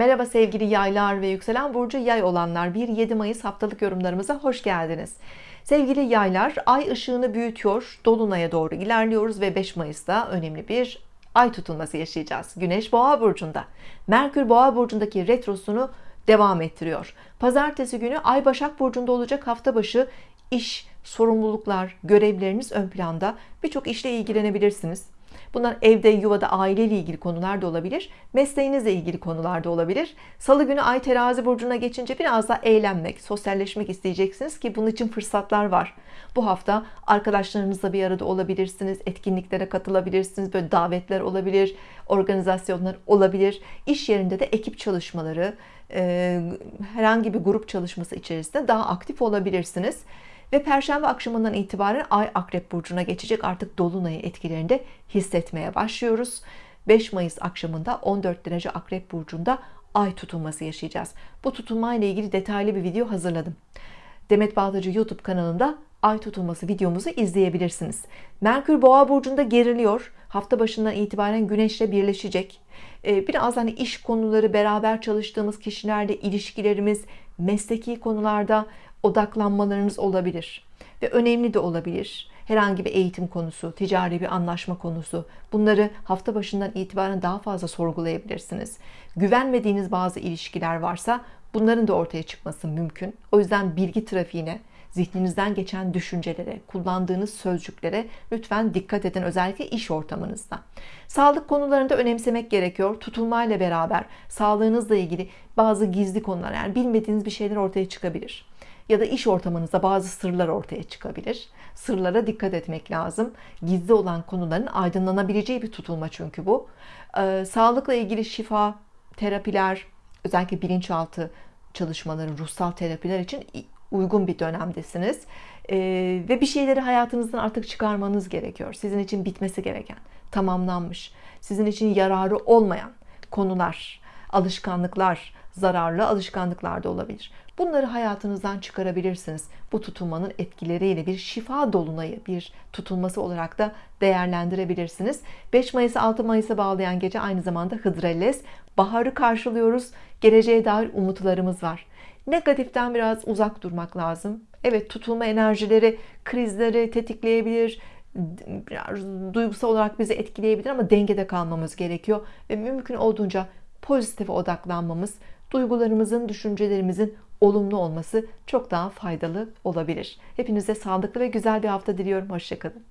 Merhaba sevgili yaylar ve yükselen burcu yay olanlar. 1-7 Mayıs haftalık yorumlarımıza hoş geldiniz. Sevgili yaylar ay ışığını büyütüyor dolunaya doğru ilerliyoruz ve 5 Mayıs'ta önemli bir ay tutulması yaşayacağız. Güneş boğa burcunda. Merkür boğa burcundaki retrosunu devam ettiriyor. Pazartesi günü ay başak burcunda olacak hafta başı iş sorumluluklar görevleriniz ön planda. Birçok işle ilgilenebilirsiniz Bunlar evde, yuvada, aileyle ilgili konular da olabilir. Mesleğinizle ilgili konular da olabilir. Salı günü Ay terazi burcuna geçince biraz daha eğlenmek, sosyalleşmek isteyeceksiniz ki bunun için fırsatlar var. Bu hafta arkadaşlarınızla bir arada olabilirsiniz. Etkinliklere katılabilirsiniz. Böyle davetler olabilir, organizasyonlar olabilir. İş yerinde de ekip çalışmaları, herhangi bir grup çalışması içerisinde daha aktif olabilirsiniz ve Perşembe akşamından itibaren Ay Akrep Burcu'na geçecek. Artık Dolunay'ı etkilerinde hissetmeye başlıyoruz. 5 Mayıs akşamında 14 derece Akrep Burcu'nda Ay tutulması yaşayacağız. Bu tutulma ile ilgili detaylı bir video hazırladım. Demet Bağdacı YouTube kanalında Ay tutulması videomuzu izleyebilirsiniz. Merkür Boğa Burcu'nda geriliyor hafta başından itibaren Güneş'le birleşecek. Ee, biraz hani iş konuları beraber çalıştığımız kişilerle ilişkilerimiz mesleki konularda odaklanmalarınız olabilir ve önemli de olabilir. Herhangi bir eğitim konusu ticari bir anlaşma konusu bunları hafta başından itibaren daha fazla sorgulayabilirsiniz. Güvenmediğiniz bazı ilişkiler varsa bunların da ortaya çıkması mümkün. O yüzden bilgi trafiğine zihninizden geçen düşüncelere kullandığınız sözcüklere lütfen dikkat edin özellikle iş ortamınızda. Sağlık konularında önemsemek gerekiyor. Tutulmayla beraber sağlığınızla ilgili bazı gizli konular yani bilmediğiniz bir şeyler ortaya çıkabilir. Ya da iş ortamınızda bazı sırlar ortaya çıkabilir. Sırlara dikkat etmek lazım. Gizli olan konuların aydınlanabileceği bir tutulma çünkü bu. Ee, sağlıkla ilgili şifa terapiler özellikle bilinçaltı çalışmaları ruhsal terapiler için uygun bir dönemdesiniz. Ee, ve bir şeyleri hayatınızdan artık çıkarmanız gerekiyor. Sizin için bitmesi gereken tamamlanmış sizin için yararı olmayan konular alışkanlıklar zararlı alışkanlıklar da olabilir. Bunları hayatınızdan çıkarabilirsiniz. Bu tutulmanın etkileriyle bir şifa dolunayı bir tutulması olarak da değerlendirebilirsiniz. 5 Mayıs 6 Mayıs'a bağlayan gece aynı zamanda Hıdrellez baharı karşılıyoruz. Geleceğe dair umutlarımız var negatiften biraz uzak durmak lazım. Evet tutulma enerjileri krizleri tetikleyebilir biraz duygusal olarak bizi etkileyebilir ama dengede kalmamız gerekiyor. Ve mümkün olduğunca pozitife odaklanmamız duygularımızın düşüncelerimizin olumlu olması çok daha faydalı olabilir. Hepinize sağlıklı ve güzel bir hafta diliyorum. Hoşçakalın